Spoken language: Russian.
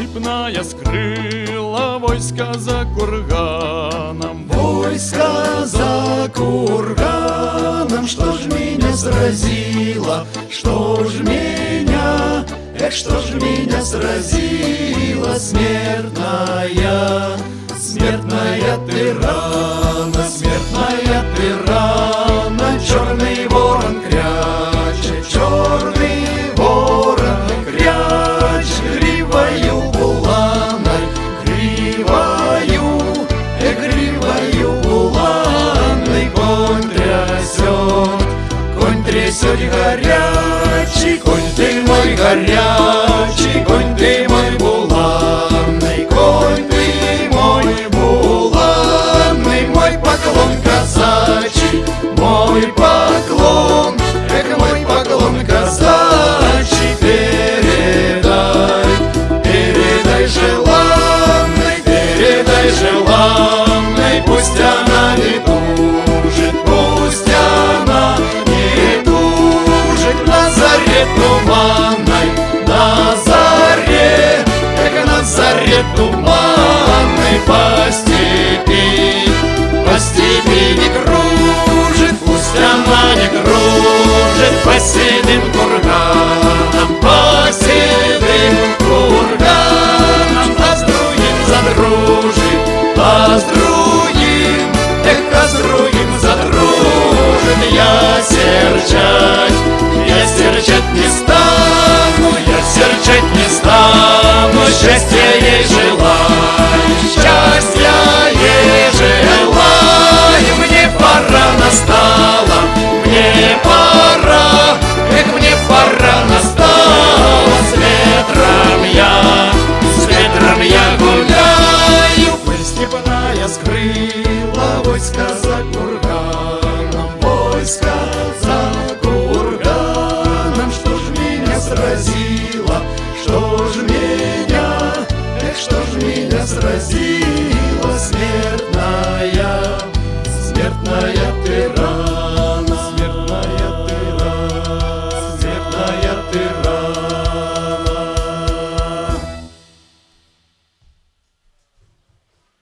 степная скрыла войска за курганом. Войска за курганом, что ж меня сразило, что ж меня, эх, что ж меня сразила смертная, смертная ты рана. горячий конь ты мой буланний, конь ты мой буланний, мой поклон казачий, мой поклон, Эх, мой поклон казачий, передай, передай желанный, передай желанный, пусть она не тужит, пусть она не тужит на заре туман. Bye. сила Что ж меня, эх, что ж меня сразило?